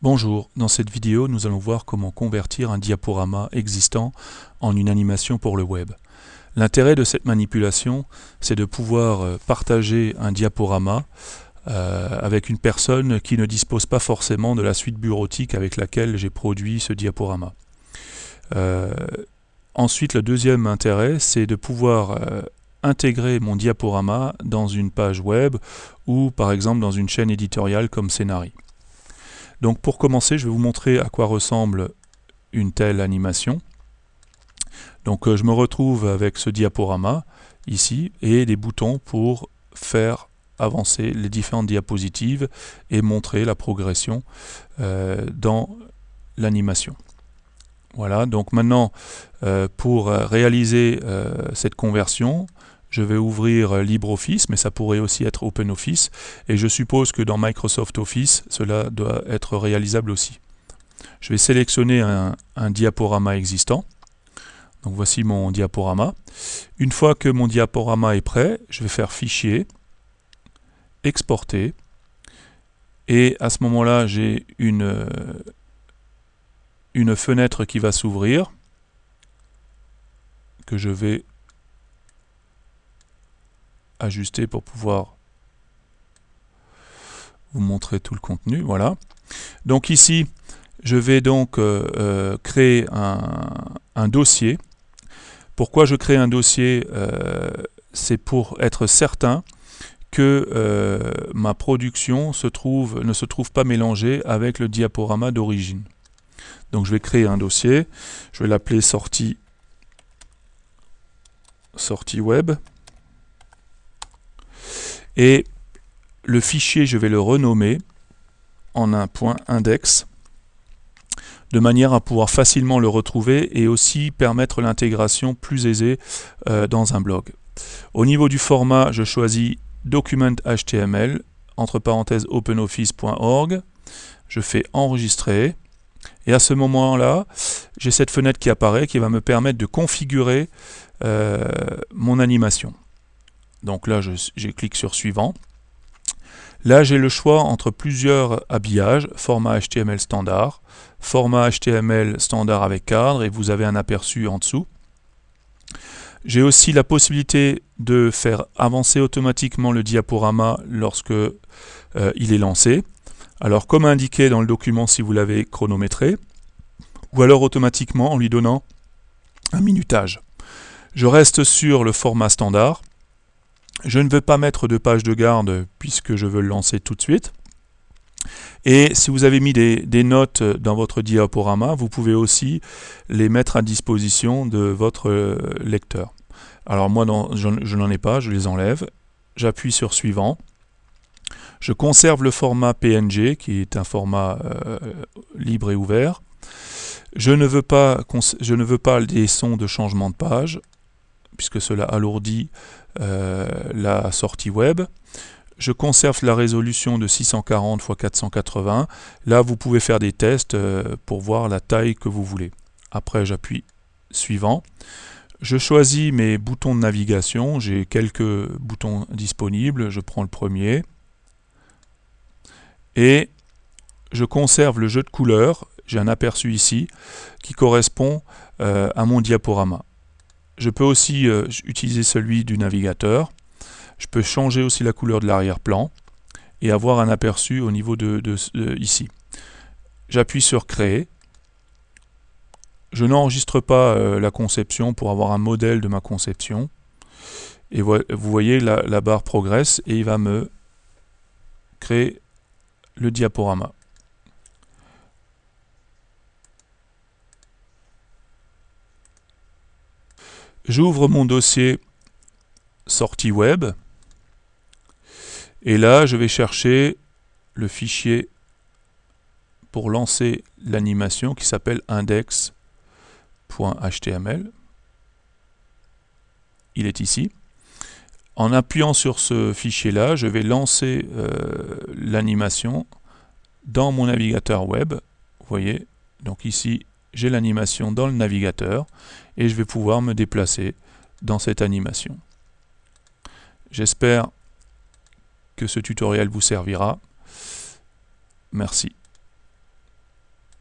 Bonjour, dans cette vidéo nous allons voir comment convertir un diaporama existant en une animation pour le web. L'intérêt de cette manipulation, c'est de pouvoir euh, partager un diaporama euh, avec une personne qui ne dispose pas forcément de la suite bureautique avec laquelle j'ai produit ce diaporama. Euh, ensuite, le deuxième intérêt, c'est de pouvoir intégrer mon diaporama dans une page web ou par exemple dans une chaîne éditoriale comme Scénarii. Donc pour commencer, je vais vous montrer à quoi ressemble une telle animation. Donc euh, je me retrouve avec ce diaporama ici et des boutons pour faire avancer les différentes diapositives et montrer la progression euh, dans l'animation. Voilà, donc maintenant euh, pour réaliser cette conversion, je vais ouvrir LibreOffice, mais ça pourrait aussi être OpenOffice, et je suppose que dans Microsoft Office, cela doit être réalisable aussi. Je vais sélectionner un, diaporama existant. Donc voici mon diaporama. Une fois que mon diaporama est prêt, je vais faire Fichier, Exporter, et à ce moment-là, j'ai une, une fenêtre qui va s'ouvrir, que je vais ajuster pour pouvoir vous montrer tout le contenu. Voilà. Donc ici, je vais donc euh, euh, créer un, dossier. Pourquoi je crée un dossier euh, C'est pour être certain que ma production se trouve, ne se trouve pas mélangée avec le diaporama d'origine. Donc je vais créer un dossier, je vais l'appeler sortie, sortie web. Et le fichier, je vais le renommer en un point index de manière à pouvoir facilement le retrouver et aussi permettre l'intégration plus aisée euh, dans un blog. Au niveau du format, je choisis document HTML, entre parenthèses openoffice.org, je fais enregistrer, et à ce moment-là, j'ai cette fenêtre qui apparaît qui va me permettre de configurer euh, mon animation. Donc là, je, clique sur suivant. Là, j'ai le choix entre plusieurs habillages, format HTML standard, format HTML standard avec cadre, et vous avez un aperçu en dessous. J'ai aussi la possibilité de faire avancer automatiquement le diaporama lorsque euh, il est lancé. Alors comme indiqué dans le document si vous l'avez chronométré, ou alors automatiquement en lui donnant un minutage. Je reste sur le format standard. Je ne veux pas mettre de page de garde puisque je veux le lancer tout de suite. Et si vous avez mis des, notes dans votre diaporama, vous pouvez aussi les mettre à disposition de votre euh, lecteur. Alors moi, je, n'en ai pas, je les enlève. J'appuie sur Suivant. Je conserve le format PNG, qui est un format euh, libre et ouvert. Je ne, veux pas, je ne veux pas des sons de changement de page puisque cela alourdit euh, la sortie web. Je conserve la résolution de 640 x 480. Là, vous pouvez faire des tests euh, pour voir la taille que vous voulez. Après, j'appuie suivant. Je choisis mes boutons de navigation. J'ai quelques boutons disponibles. Je prends le premier. Et je conserve le jeu de couleurs. J'ai un aperçu ici qui correspond euh, à mon diaporama. Je peux aussi euh, utiliser celui du navigateur. Je peux changer aussi la couleur de l'arrière-plan et avoir un aperçu au niveau de, ici. J'appuie sur Créer. Je n'enregistre pas euh, la conception pour avoir un modèle de ma conception. Et vous voyez, la, la barre progresse et il va me créer le diaporama. J'ouvre mon dossier sortie web et là je vais chercher le fichier pour lancer l'animation qui s'appelle index.html. Il est ici. En appuyant sur ce fichier-là, je vais lancer euh, l'animation dans mon navigateur web. Vous voyez, donc ici, j'ai l'animation dans le navigateur et je vais pouvoir me déplacer dans cette animation. J'espère que ce tutoriel vous servira. Merci.